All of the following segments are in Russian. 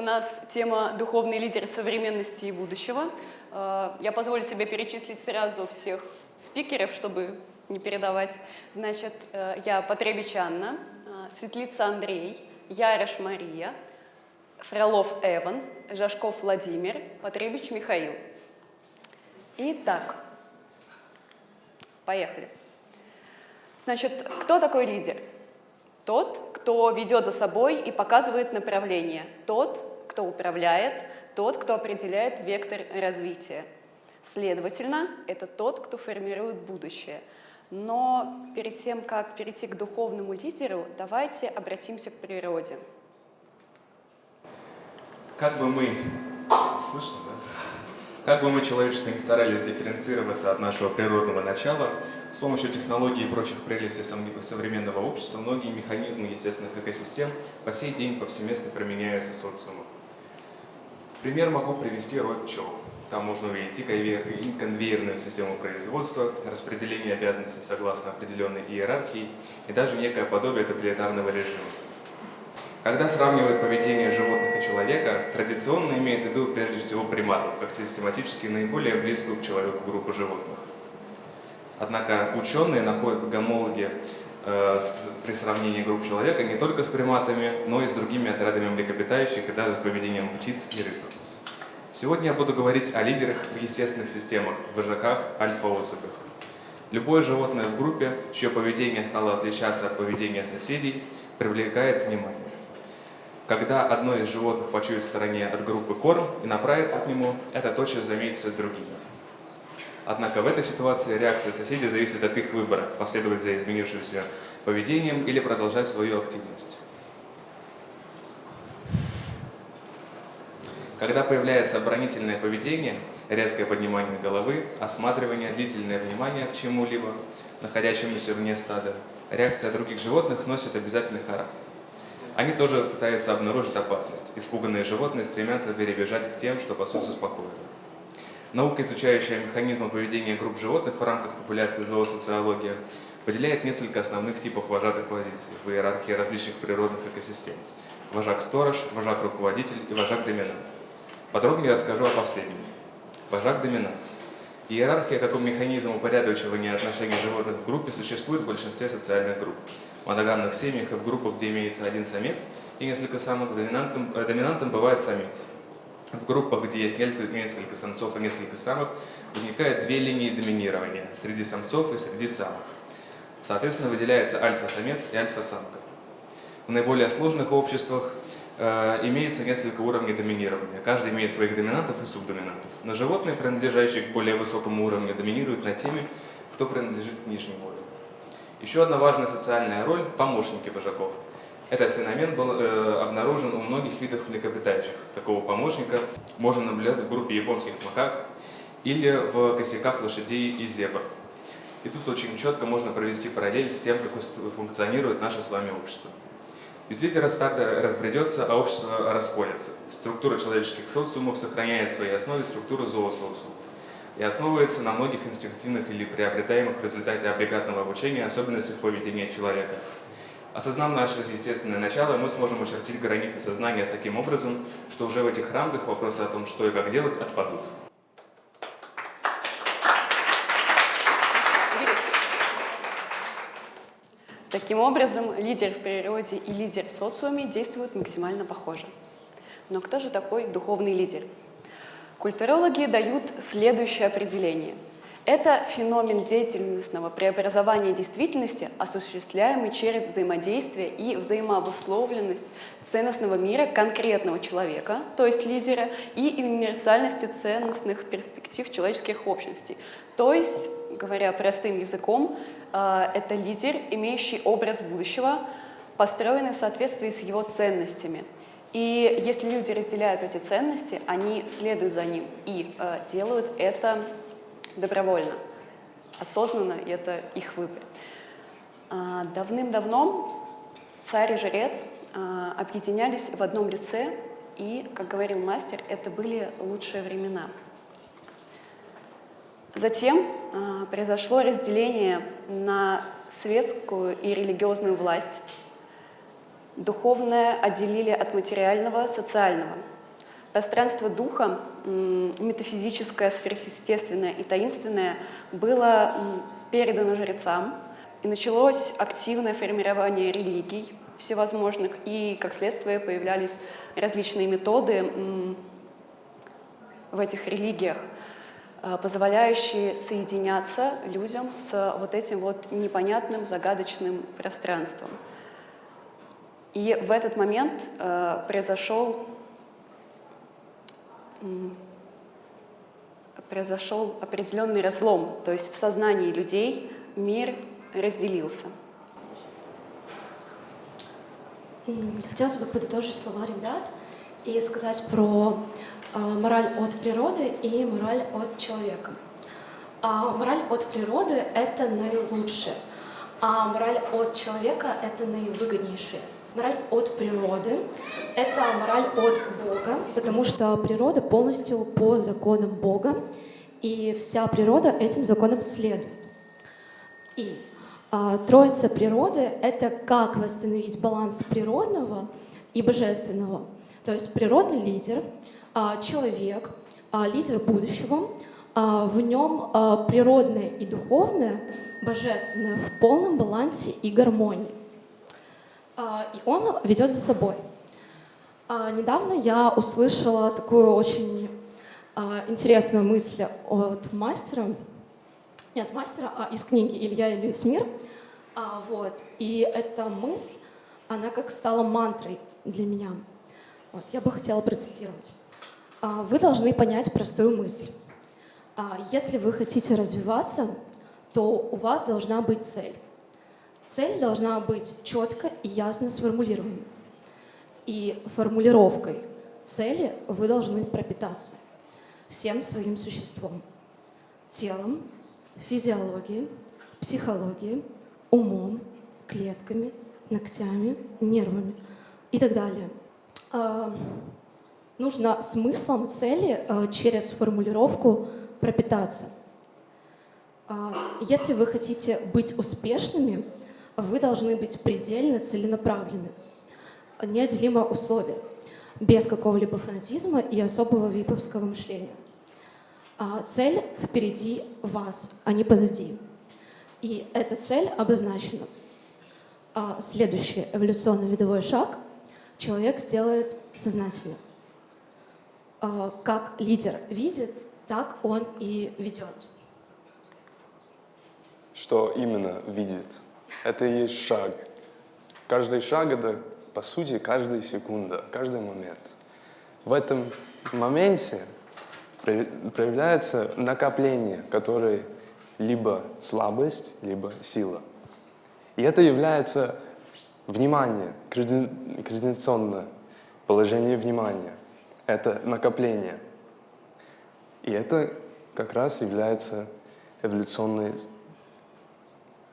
у нас тема «Духовный лидер современности и будущего». Э, я позволю себе перечислить сразу всех спикеров, чтобы не передавать. Значит, э, я Потребич Анна, э, Светлица Андрей, Ярош Мария, Фролов Эван, Жашков Владимир, Потребич Михаил. Итак, поехали. Значит, кто такой лидер? Тот, кто ведет за собой и показывает направление. Тот, кто управляет, тот, кто определяет вектор развития. Следовательно, это тот, кто формирует будущее. Но перед тем, как перейти к духовному лидеру, давайте обратимся к природе. Как бы мы... Слышно, да? Как бы мы, человечество, не старались дифференцироваться от нашего природного начала, с помощью технологий и прочих прелестей современного общества многие механизмы естественных экосистем по сей день повсеместно применяются социумом. В пример могу привести рой пчел. Там можно увидеть и конвейерную систему производства, распределение обязанностей согласно определенной иерархии и даже некое подобие тоталитарного режима. Когда сравнивают поведение животных и человека, традиционно имеют в виду прежде всего приматов, как систематически наиболее близкую к человеку группу животных. Однако ученые находят гомологи э, при сравнении групп человека не только с приматами, но и с другими отрядами млекопитающих и даже с поведением птиц и рыб. Сегодня я буду говорить о лидерах в естественных системах, вожаках, альфа-особях. Любое животное в группе, чье поведение стало отличаться от поведения соседей, привлекает внимание. Когда одно из животных почует в стороне от группы корм и направится к нему, это тотчас заметится другими. Однако в этой ситуации реакция соседей зависит от их выбора – последовать за изменившимся поведением или продолжать свою активность. Когда появляется оборонительное поведение, резкое поднимание головы, осматривание, длительное внимание к чему-либо, находящемуся вне стада, реакция других животных носит обязательный характер. Они тоже пытаются обнаружить опасность. Испуганные животные стремятся перебежать к тем, что пасутся спокойно. Наука, изучающая механизмы поведения групп животных в рамках популяции зоосоциологии, выделяет несколько основных типов вожатых позиций в иерархии различных природных экосистем. Вожак-сторож, вожак-руководитель и вожак-доминант. Подробнее расскажу о последнем. Вожак-доминант. Иерархия как механизм упорядочивания отношений животных в группе существует в большинстве социальных групп. В моногамных семьях и в группах, где имеется один самец и несколько самок, доминантом, э, доминантом бывает самец. В группах, где есть несколько, несколько самцов и несколько самок, возникают две линии доминирования среди самцов и среди самок. Соответственно, выделяется альфа-самец и альфа-самка. В наиболее сложных обществах имеется несколько уровней доминирования. Каждый имеет своих доминантов и субдоминантов. Но животные, принадлежащие к более высокому уровню, доминируют над теми, кто принадлежит к нижнему уровню. Еще одна важная социальная роль – помощники вожаков. Этот феномен был э, обнаружен у многих видов млекопитающих. Такого помощника можно наблюдать в группе японских макак или в косяках лошадей и зебр. И тут очень четко можно провести параллель с тем, как функционирует наше с вами общество. Без лидера старта разбредется, а общество расколется. Структура человеческих социумов сохраняет в своей основе структуру зоосоциумов и основывается на многих инстинктивных или приобретаемых в результате облигатного обучения особенностях поведения человека. Осознав наше естественное начало, мы сможем очертить границы сознания таким образом, что уже в этих рамках вопросы о том, что и как делать, отпадут. Таким образом, лидер в природе и лидер в социуме действуют максимально похоже. Но кто же такой духовный лидер? Культурологи дают следующее определение. Это феномен деятельностного преобразования действительности, осуществляемый через взаимодействие и взаимообусловленность ценностного мира конкретного человека, то есть лидера, и универсальности ценностных перспектив человеческих общностей. То есть, говоря простым языком, это лидер, имеющий образ будущего, построенный в соответствии с его ценностями. И если люди разделяют эти ценности, они следуют за ним и э, делают это добровольно, осознанно, и это их выбор. Э, Давным-давно царь и жрец э, объединялись в одном лице, и, как говорил мастер, это были лучшие времена – Затем э, произошло разделение на светскую и религиозную власть. Духовное отделили от материального, социального. Пространство духа, метафизическое, сверхъестественное и таинственное, было передано жрецам, и началось активное формирование религий всевозможных, и, как следствие, появлялись различные методы в этих религиях, позволяющие соединяться людям с вот этим вот непонятным, загадочным пространством. И в этот момент э, произошел, произошел определенный разлом, то есть в сознании людей мир разделился. Хотелось бы подытожить слова ребят и сказать про э, мораль от природы и мораль от человека. А мораль от природы — это наилучшее, а мораль от человека — это наивыгоднейшее. Мораль от природы — это мораль от Бога, потому что природа полностью по законам Бога, и вся природа этим законам следует. И а, троица природы — это как восстановить баланс природного и божественного. То есть природный лидер, а, человек, а, лидер будущего, в нем природное и духовное, божественное в полном балансе и гармонии. И он ведет за собой. Недавно я услышала такую очень интересную мысль от мастера, не от мастера, а из книги Илья и Льюис Мир. А, вот. И эта мысль, она как стала мантрой для меня. Вот. Я бы хотела процитировать. А, вы должны понять простую мысль. А, если вы хотите развиваться, то у вас должна быть цель. Цель должна быть четко и ясно сформулированной. И формулировкой цели вы должны пропитаться всем своим существом, телом, физиологией, психологией, умом, клетками, ногтями, нервами и так далее. Нужно смыслом цели а, через формулировку пропитаться. А, если вы хотите быть успешными, вы должны быть предельно целенаправлены. Неотделимое условие, без какого-либо фанатизма и особого виповского мышления. А цель впереди вас, а не позади. И эта цель обозначена. А следующий эволюционный видовой шаг человек сделает сознательно. А как лидер видит, так он и ведет. Что именно видит? Это и есть шаг. Каждый шаг — это, по сути, каждая секунда, каждый момент. В этом моменте проявляется накопление, которое либо слабость, либо сила. И это является внимание, координационное положение внимания. Это накопление. И это как раз является эволюционный,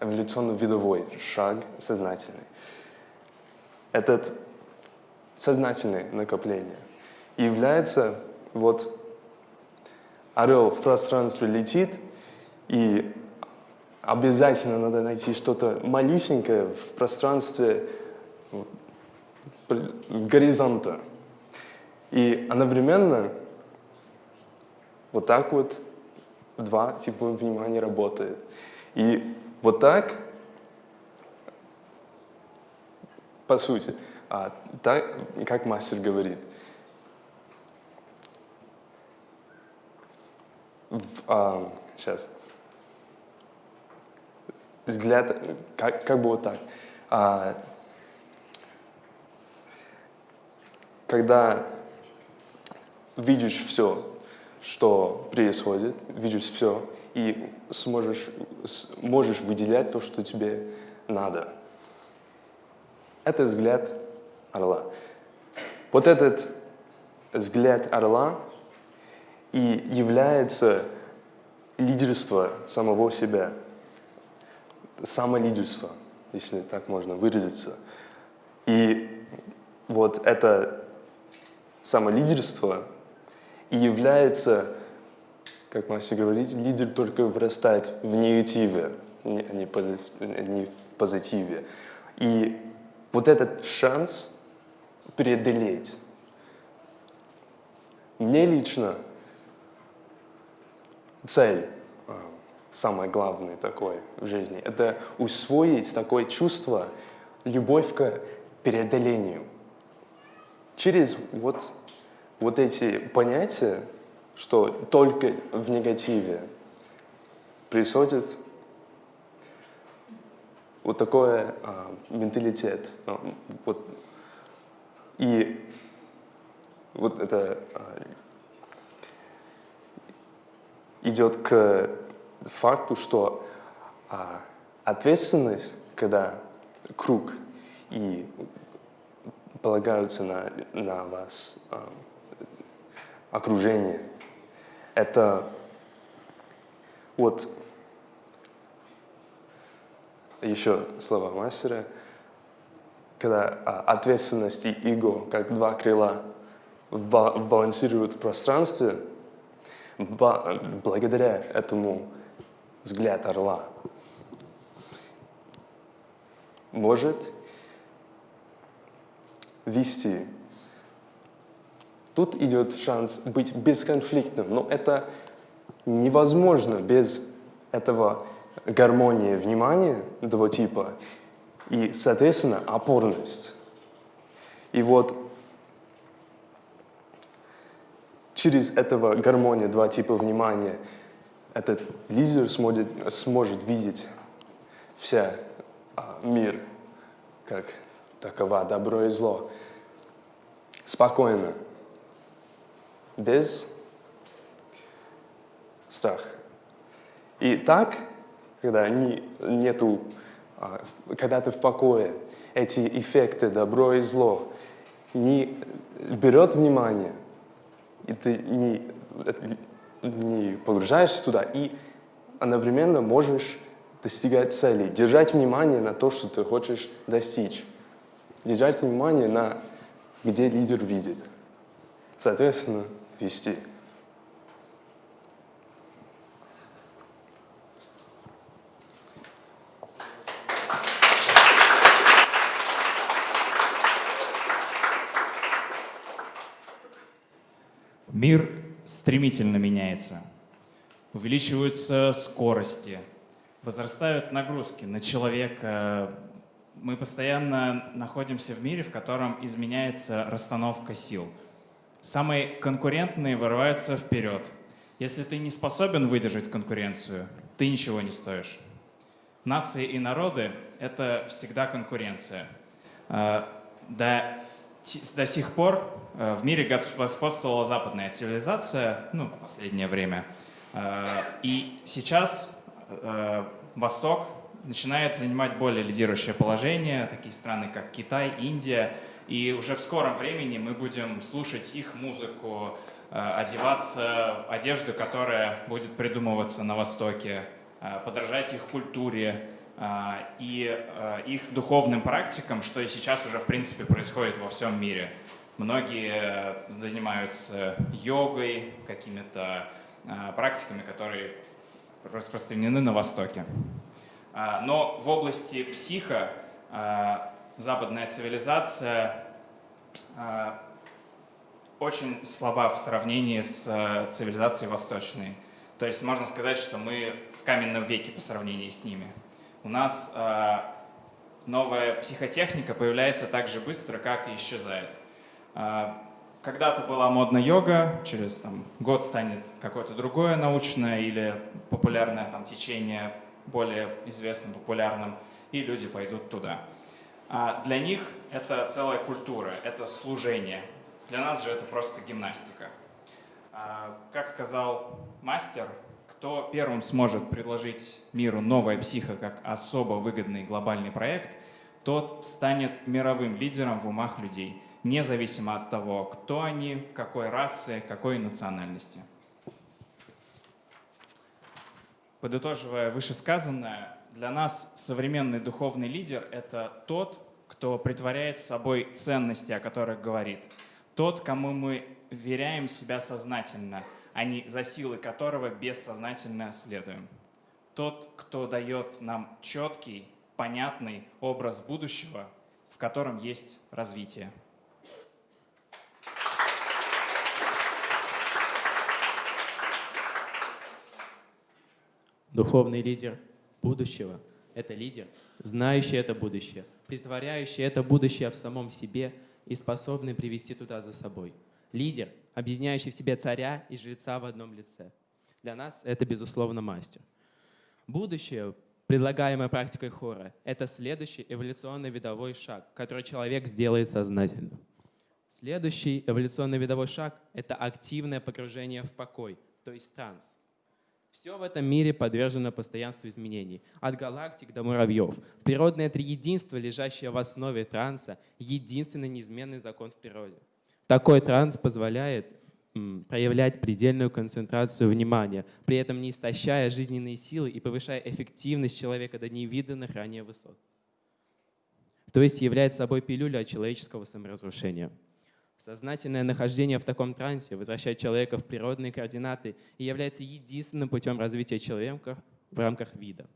эволюционно-видовой шаг сознательный. Этот сознательное накопление является вот орел в пространстве летит, и обязательно надо найти что-то малюсенькое в пространстве горизонта. И одновременно вот так вот два типа внимания работает. И вот так, по сути, а, так, как мастер говорит, в, а, сейчас. Взгляд, как, как бы вот так. А, когда видишь все, что происходит, видишь все, и сможешь, можешь выделять то, что тебе надо. Это взгляд орла. Вот этот взгляд орла и является лидерство самого себя, самолидерство, если так можно выразиться. И вот это самолидерство и является, как Мася говорит, лидер только вырастает в негативе, не, не в позитиве. И вот этот шанс преодолеть. Мне лично цель, а, самое главное такое в жизни, это усвоить такое чувство, любовь к преодолению. Через вот, вот эти понятия, что только в негативе происходит вот такой а, менталитет. А, вот, и вот это а, идет к факту, что а, ответственность, когда круг и полагаются на, на вас а, окружение, это вот еще слова мастера, когда а, ответственность и эго, как два крыла, балансируют в пространстве, благодаря этому взгляд орла может вести. Тут идет шанс быть бесконфликтным, но это невозможно без этого гармонии внимания этого типа и, соответственно, опорность. И вот через этого гармонию два типа внимания этот лидер сможет, сможет видеть вся а, мир как такова, добро и зло, спокойно, без страха. И так когда не, нету, а, когда ты в покое, эти эффекты добро и зло не берет внимание, и ты не, не погружаешься туда, и одновременно можешь достигать цели, держать внимание на то, что ты хочешь достичь, держать внимание на где лидер видит, соответственно, вести. Мир стремительно меняется. Увеличиваются скорости, возрастают нагрузки на человека. Мы постоянно находимся в мире, в котором изменяется расстановка сил. Самые конкурентные вырываются вперед. Если ты не способен выдержать конкуренцию, ты ничего не стоишь. Нации и народы — это всегда конкуренция. А, до, до сих пор Э, в мире господствовала западная цивилизация, ну, в последнее время. Э, и сейчас Восток начинает занимать более лидирующее положение, такие страны, как Китай, Индия, и уже в скором времени мы будем слушать их музыку, одеваться одежду, которая будет придумываться на Востоке, подражать их культуре и их духовным практикам, что и сейчас уже в принципе происходит во всем мире. Многие занимаются йогой, какими-то практиками, которые распространены на Востоке. Но в области психа западная цивилизация очень слаба в сравнении с цивилизацией восточной. То есть можно сказать, что мы в каменном веке по сравнению с ними. У нас новая психотехника появляется так же быстро, как и исчезает. Когда-то была модная йога, через там, год станет какое-то другое научное или популярное там, течение более известным, популярным, и люди пойдут туда. А для них это целая культура, это служение. Для нас же это просто гимнастика. А, как сказал мастер, кто первым сможет предложить миру новое психо как особо выгодный глобальный проект, тот станет мировым лидером в умах людей – независимо от того, кто они, какой расы, какой национальности. Подытоживая вышесказанное, для нас современный духовный лидер — это тот, кто притворяет собой ценности, о которых говорит. Тот, кому мы веряем себя сознательно, а не за силы которого бессознательно следуем. Тот, кто дает нам четкий, понятный образ будущего в котором есть развитие. Духовный лидер будущего – это лидер, знающий это будущее, притворяющий это будущее в самом себе и способный привести туда за собой. Лидер, объединяющий в себе царя и жреца в одном лице. Для нас это, безусловно, мастер. Будущее, предлагаемое практикой хора, это следующий эволюционный видовой шаг, который человек сделает сознательно. Следующий эволюционный видовой шаг – это активное погружение в покой, то есть транс. Все в этом мире подвержено постоянству изменений. От галактик до муравьев. Природное триединство, лежащее в основе транса, единственный неизменный закон в природе. Такой транс позволяет проявлять предельную концентрацию внимания, при этом не истощая жизненные силы и повышая эффективность человека до невиданных ранее высот. То есть является собой пилюля от человеческого саморазрушения. Сознательное нахождение в таком трансе возвращает человека в природные координаты и является единственным путем развития человека в рамках вида.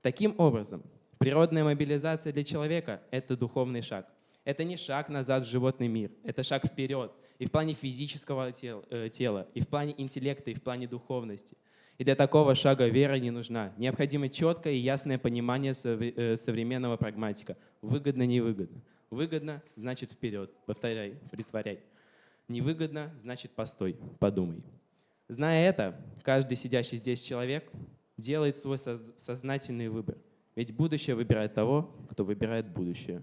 Таким образом, природная мобилизация для человека – это духовный шаг. Это не шаг назад в животный мир, это шаг вперед и в плане физического тела, э, тела, и в плане интеллекта, и в плане духовности. И для такого шага вера не нужна. Необходимо четкое и ясное понимание э, современного прагматика. Выгодно-невыгодно. Выгодно – значит вперед. Повторяй, притворяй. Невыгодно – значит постой, подумай. Зная это, каждый сидящий здесь человек делает свой соз- сознательный выбор. Ведь будущее выбирает того, кто выбирает будущее.